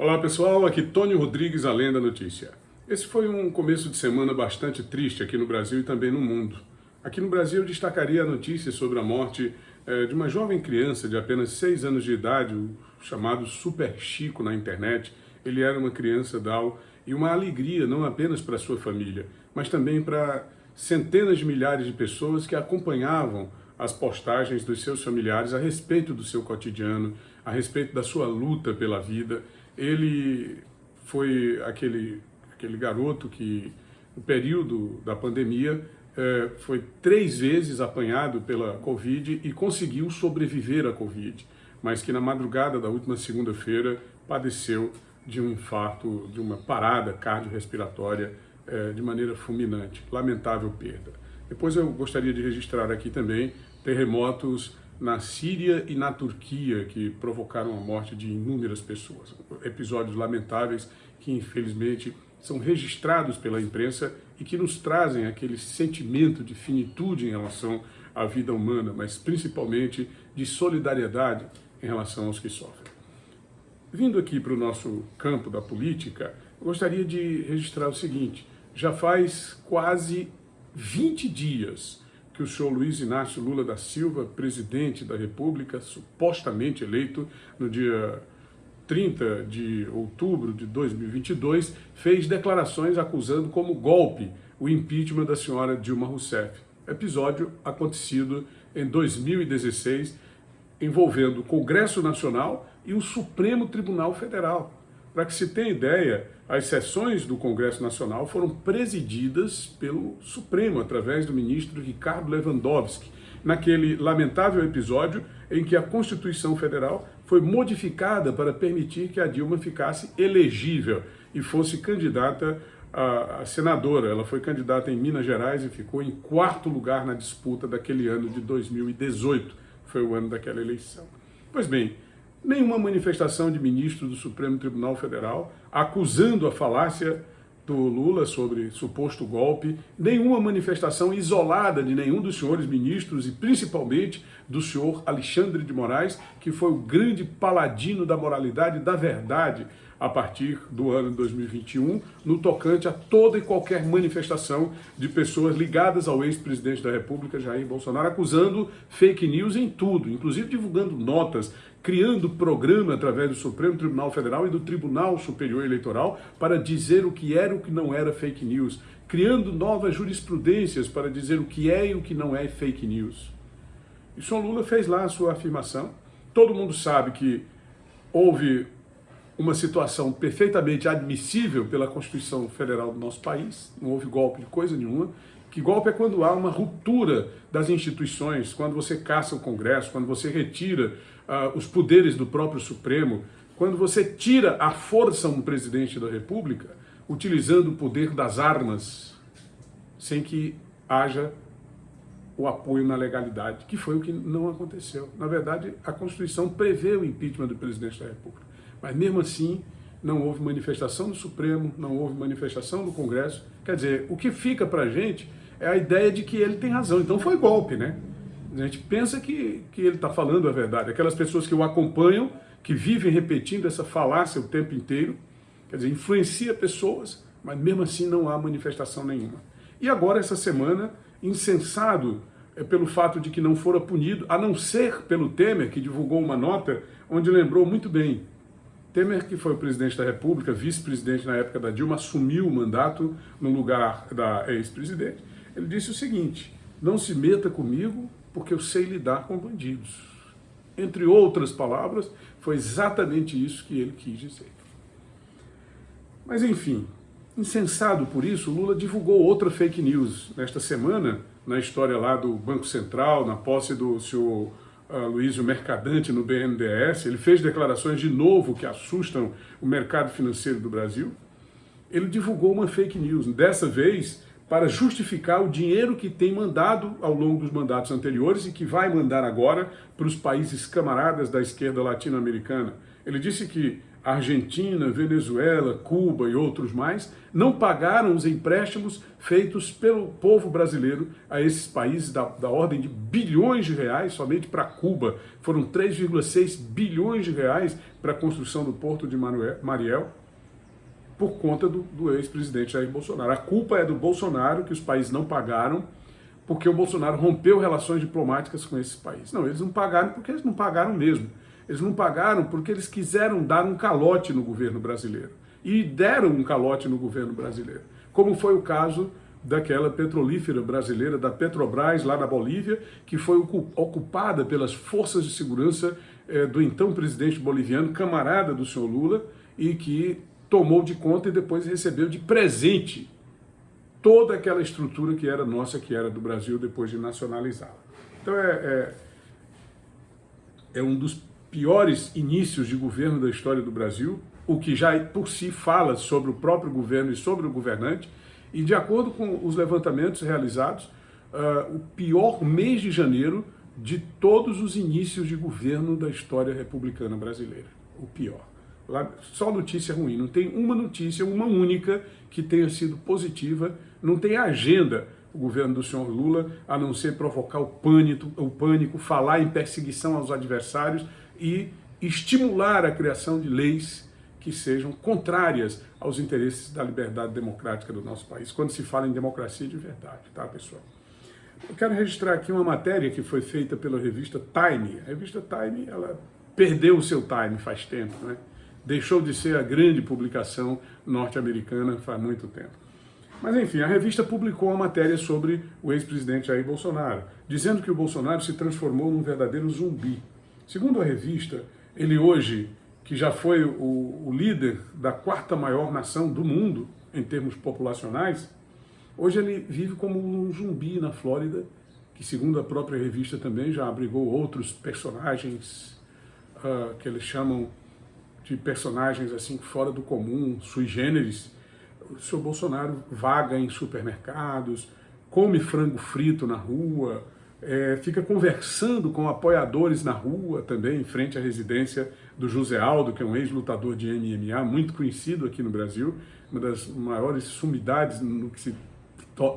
Olá pessoal, aqui Tônio Rodrigues, Além da Notícia. Esse foi um começo de semana bastante triste aqui no Brasil e também no mundo. Aqui no Brasil eu destacaria a notícia sobre a morte eh, de uma jovem criança de apenas 6 anos de idade, o chamado Super Chico na internet. Ele era uma criança Down e uma alegria não apenas para sua família, mas também para centenas de milhares de pessoas que acompanhavam as postagens dos seus familiares a respeito do seu cotidiano, a respeito da sua luta pela vida ele foi aquele, aquele garoto que, no período da pandemia, é, foi três vezes apanhado pela Covid e conseguiu sobreviver à Covid, mas que na madrugada da última segunda-feira padeceu de um infarto, de uma parada cardiorrespiratória é, de maneira fulminante. Lamentável perda. Depois eu gostaria de registrar aqui também terremotos na Síria e na Turquia, que provocaram a morte de inúmeras pessoas. Episódios lamentáveis que, infelizmente, são registrados pela imprensa e que nos trazem aquele sentimento de finitude em relação à vida humana, mas principalmente de solidariedade em relação aos que sofrem. Vindo aqui para o nosso campo da política, gostaria de registrar o seguinte, já faz quase 20 dias que o senhor Luiz Inácio Lula da Silva, presidente da República, supostamente eleito no dia 30 de outubro de 2022, fez declarações acusando como golpe o impeachment da senhora Dilma Rousseff. Episódio acontecido em 2016, envolvendo o Congresso Nacional e o Supremo Tribunal Federal. Para que se tenha ideia, as sessões do Congresso Nacional foram presididas pelo Supremo, através do ministro Ricardo Lewandowski, naquele lamentável episódio em que a Constituição Federal foi modificada para permitir que a Dilma ficasse elegível e fosse candidata a, senadora. Ela foi candidata em Minas Gerais e ficou em quarto lugar na disputa daquele ano de 2018, foi o ano daquela eleição. Pois bem, nenhuma manifestação de ministro do Supremo Tribunal Federal acusando a falácia do Lula sobre suposto golpe, nenhuma manifestação isolada de nenhum dos senhores ministros e principalmente do senhor Alexandre de Moraes, que foi o grande paladino da moralidade e da verdade a partir do ano de 2021, no tocante a toda e qualquer manifestação de pessoas ligadas ao ex-presidente da República, Jair Bolsonaro, acusando fake news em tudo, inclusive divulgando notas, criando programa através do Supremo Tribunal Federal e do Tribunal Superior Eleitoral para dizer o que era e o que não era fake news, criando novas jurisprudências para dizer o que é e o que não é fake news. E o senhor Lula fez lá a sua afirmação. Todo mundo sabe que houve uma situação perfeitamente admissível pela Constituição Federal do nosso país, não houve golpe de coisa nenhuma, que golpe é quando há uma ruptura das instituições, quando você caça o Congresso, quando você retira uh, os poderes do próprio Supremo, quando você tira a força um presidente da República, utilizando o poder das armas, sem que haja o apoio na legalidade, que foi o que não aconteceu. Na verdade, a Constituição prevê o impeachment do presidente da República. Mas mesmo assim, não houve manifestação do Supremo, não houve manifestação do Congresso. Quer dizer, o que fica para a gente é a ideia de que ele tem razão. Então foi golpe, né? A gente pensa que, que ele está falando a verdade. Aquelas pessoas que o acompanham, que vivem repetindo essa falácia o tempo inteiro, quer dizer, influencia pessoas, mas mesmo assim não há manifestação nenhuma. E agora, essa semana, insensado é pelo fato de que não fora punido, a não ser pelo Temer, que divulgou uma nota onde lembrou muito bem Temer, que foi o presidente da República, vice-presidente na época da Dilma, assumiu o mandato no lugar da ex-presidente. Ele disse o seguinte, não se meta comigo porque eu sei lidar com bandidos. Entre outras palavras, foi exatamente isso que ele quis dizer. Mas enfim, insensado por isso, Lula divulgou outra fake news nesta semana, na história lá do Banco Central, na posse do senhor uh, Luizio Mercadante no BNDES, ele fez declarações de novo que assustam o mercado financeiro do Brasil. Ele divulgou uma fake news, dessa vez para justificar o dinheiro que tem mandado ao longo dos mandatos anteriores e que vai mandar agora para os países camaradas da esquerda latino-americana. Ele disse que Argentina, Venezuela, Cuba e outros mais, não pagaram os empréstimos feitos pelo povo brasileiro a esses países da, da ordem de bilhões de reais, somente para Cuba foram 3,6 bilhões de reais para a construção do porto de Mariel, por conta do, do ex-presidente Jair Bolsonaro. A culpa é do Bolsonaro, que os países não pagaram, porque o Bolsonaro rompeu relações diplomáticas com esses países. Não, eles não pagaram porque eles não pagaram mesmo. Eles não pagaram porque eles quiseram dar um calote no governo brasileiro. E deram um calote no governo brasileiro. Como foi o caso daquela petrolífera brasileira, da Petrobras, lá na Bolívia, que foi ocupada pelas forças de segurança eh, do então presidente boliviano, camarada do senhor Lula, e que tomou de conta e depois recebeu de presente toda aquela estrutura que era nossa, que era do Brasil, depois de nacionalizá-la. Então é, é, é um dos piores inícios de governo da história do Brasil, o que já por si fala sobre o próprio governo e sobre o governante, e de acordo com os levantamentos realizados, uh, o pior mês de janeiro de todos os inícios de governo da história republicana brasileira. O pior. Só notícia ruim, não tem uma notícia, uma única, que tenha sido positiva, não tem agenda o governo do senhor Lula, a não ser provocar o pânico, o pânico, falar em perseguição aos adversários e estimular a criação de leis que sejam contrárias aos interesses da liberdade democrática do nosso país, quando se fala em democracia de verdade, tá, pessoal? Eu quero registrar aqui uma matéria que foi feita pela revista Time. A revista Time, ela perdeu o seu time faz tempo, né? Deixou de ser a grande publicação norte-americana faz muito tempo. Mas enfim, a revista publicou uma matéria sobre o ex-presidente Jair Bolsonaro, dizendo que o Bolsonaro se transformou num verdadeiro zumbi. Segundo a revista, ele hoje, que já foi o, o líder da quarta maior nação do mundo, em termos populacionais, hoje ele vive como um zumbi na Flórida, que segundo a própria revista também já abrigou outros personagens uh, que eles chamam de personagens assim fora do comum, sui generis, o senhor Bolsonaro vaga em supermercados, come frango frito na rua, é, fica conversando com apoiadores na rua também, em frente à residência do José Aldo, que é um ex-lutador de MMA, muito conhecido aqui no Brasil, uma das maiores sumidades no que se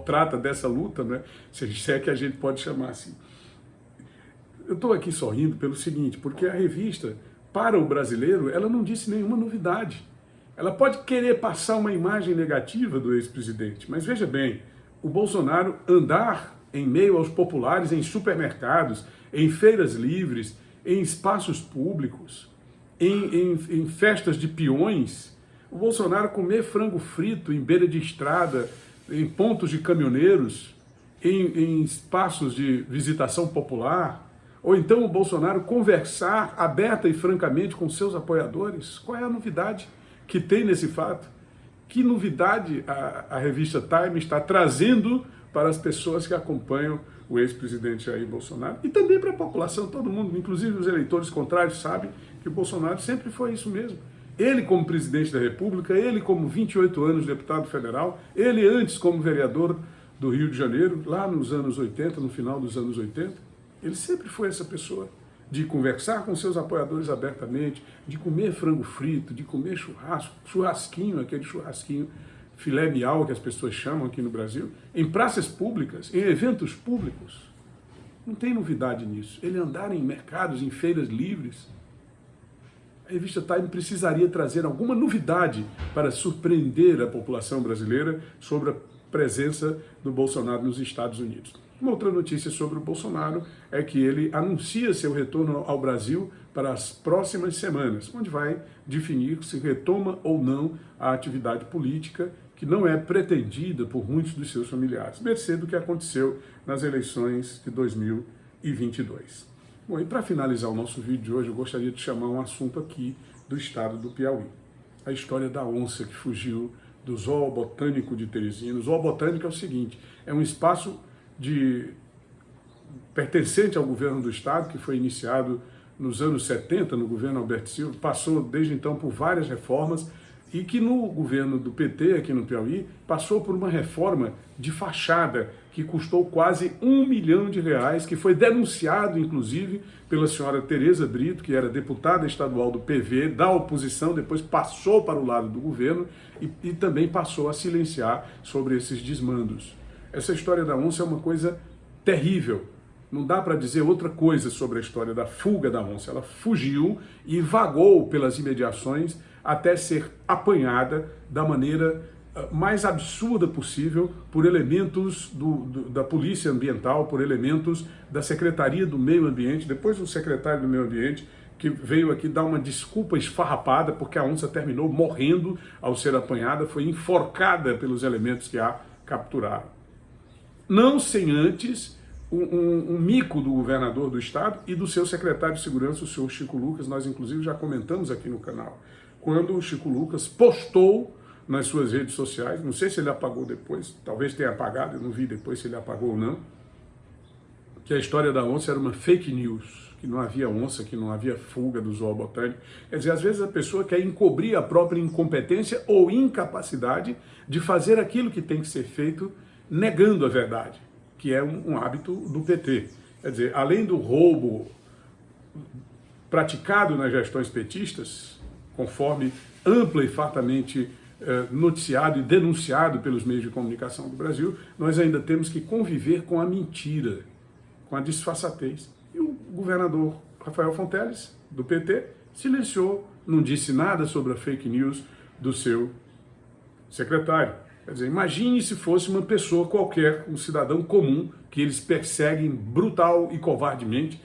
trata dessa luta, né? se é que a gente pode chamar assim. Eu estou aqui sorrindo pelo seguinte, porque a revista, para o brasileiro, ela não disse nenhuma novidade. Ela pode querer passar uma imagem negativa do ex-presidente, mas veja bem, o Bolsonaro andar em meio aos populares em supermercados, em feiras livres, em espaços públicos, em, em, em festas de peões, o Bolsonaro comer frango frito em beira de estrada, em pontos de caminhoneiros, em, em espaços de visitação popular, ou então o Bolsonaro conversar aberta e francamente com seus apoiadores, qual é a novidade? que tem nesse fato? Que novidade a, a revista Time está trazendo para as pessoas que acompanham o ex-presidente Jair Bolsonaro e também para a população, todo mundo, inclusive os eleitores contrários, sabem que o Bolsonaro sempre foi isso mesmo. Ele como presidente da República, ele como 28 anos deputado federal, ele antes como vereador do Rio de Janeiro, lá nos anos 80, no final dos anos 80, ele sempre foi essa pessoa de conversar com seus apoiadores abertamente, de comer frango frito, de comer churrasco, churrasquinho, aquele churrasquinho filé mial que as pessoas chamam aqui no Brasil, em praças públicas, em eventos públicos. Não tem novidade nisso. Ele andar em mercados, em feiras livres. A revista Time precisaria trazer alguma novidade para surpreender a população brasileira sobre a presença do Bolsonaro nos Estados Unidos. Uma outra notícia sobre o Bolsonaro é que ele anuncia seu retorno ao Brasil para as próximas semanas, onde vai definir se retoma ou não a atividade política que não é pretendida por muitos dos seus familiares, mercê do que aconteceu nas eleições de 2022. Bom, e para finalizar o nosso vídeo de hoje, eu gostaria de chamar um assunto aqui do estado do Piauí. A história da onça que fugiu do Zoo Botânico de Teresina. O Zoo Botânico é o seguinte, é um espaço de pertencente ao governo do Estado, que foi iniciado nos anos 70, no governo Alberto Silva, passou desde então por várias reformas e que no governo do PT aqui no Piauí passou por uma reforma de fachada que custou quase um milhão de reais, que foi denunciado inclusive pela senhora Tereza Brito, que era deputada estadual do PV, da oposição, depois passou para o lado do governo e, e também passou a silenciar sobre esses desmandos. Essa história da onça é uma coisa terrível, não dá para dizer outra coisa sobre a história da fuga da onça. Ela fugiu e vagou pelas imediações até ser apanhada da maneira ah, mais absurda possível por elementos do, do, da polícia ambiental, por elementos da Secretaria do Meio Ambiente, depois o secretário do Meio Ambiente, que veio aqui dar uma desculpa esfarrapada porque a onça terminou morrendo ao ser apanhada, foi enforcada pelos elementos que a capturaram. Não sem antes um, um, um, mico do governador do estado e do seu secretário de segurança, o senhor Chico Lucas, nós inclusive já comentamos aqui no canal, quando o Chico Lucas postou nas suas redes sociais, não sei se ele apagou depois, talvez tenha apagado, eu não vi depois se ele apagou ou não, que a história da onça era uma fake news, que não havia onça, que não havia fuga do zoo botânico. Quer dizer, às vezes a pessoa quer encobrir a própria incompetência ou incapacidade de fazer aquilo que tem que ser feito negando a verdade que é um, um hábito do PT. Quer dizer, além do roubo praticado nas gestões petistas, conforme ampla e fartamente eh, noticiado e denunciado pelos meios de comunicação do Brasil, nós ainda temos que conviver com a mentira, com a disfarçatez. E o governador Rafael Fonteles, do PT, silenciou, não disse nada sobre a fake news do seu secretário. Quer dizer, imagine se fosse uma pessoa qualquer, um cidadão comum, que eles perseguem brutal e covardemente.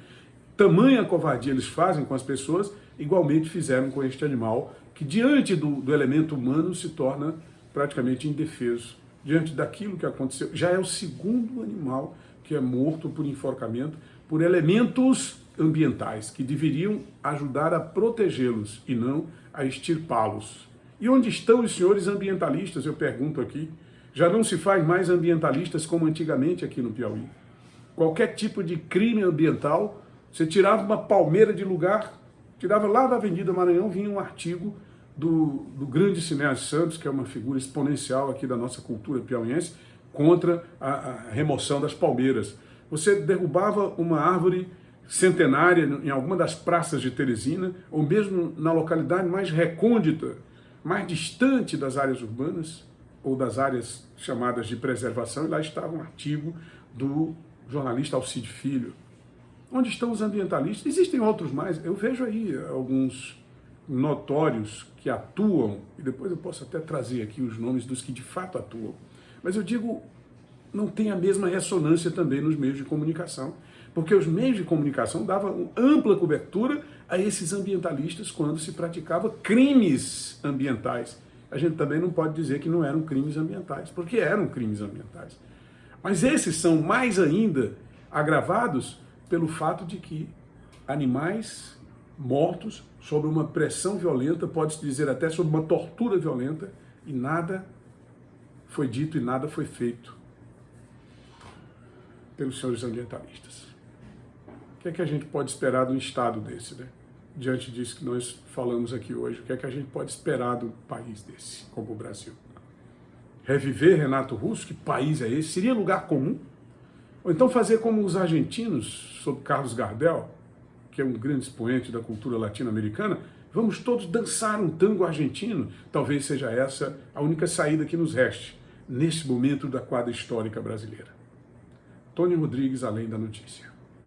Tamanha covardia eles fazem com as pessoas, igualmente fizeram com este animal, que diante do, do elemento humano se torna praticamente indefeso. Diante daquilo que aconteceu, já é o segundo animal que é morto por enforcamento por elementos ambientais, que deveriam ajudar a protegê-los e não a extirpá-los. E onde estão os senhores ambientalistas, eu pergunto aqui? Já não se faz mais ambientalistas como antigamente aqui no Piauí. Qualquer tipo de crime ambiental, você tirava uma palmeira de lugar, tirava lá da Avenida Maranhão, vinha um artigo do, do grande Cineas Santos, que é uma figura exponencial aqui da nossa cultura piauiense, contra a, a remoção das palmeiras. Você derrubava uma árvore centenária em alguma das praças de Teresina, ou mesmo na localidade mais recôndita mais distante das áreas urbanas ou das áreas chamadas de preservação, e lá estava um artigo do jornalista Alcide Filho. Onde estão os ambientalistas? Existem outros mais, eu vejo aí alguns notórios que atuam, e depois eu posso até trazer aqui os nomes dos que de fato atuam, mas eu digo, não tem a mesma ressonância também nos meios de comunicação, porque os meios de comunicação davam ampla cobertura a esses ambientalistas quando se praticava crimes ambientais. A gente também não pode dizer que não eram crimes ambientais, porque eram crimes ambientais. Mas esses são mais ainda agravados pelo fato de que animais mortos sob uma pressão violenta, pode-se dizer até sob uma tortura violenta, e nada foi dito e nada foi feito pelos senhores ambientalistas. Que é que a gente pode esperar de um Estado desse, né? Diante disso que nós falamos aqui hoje, o que é que a gente pode esperar do país desse, como o Brasil? Reviver Renato Russo, que país é esse? Seria lugar comum? Ou então fazer como os argentinos, sob Carlos Gardel, que é um grande expoente da cultura latino-americana, vamos todos dançar um tango argentino? Talvez seja essa a única saída que nos reste, nesse momento da quadra histórica brasileira. Tony Rodrigues, Além da Notícia.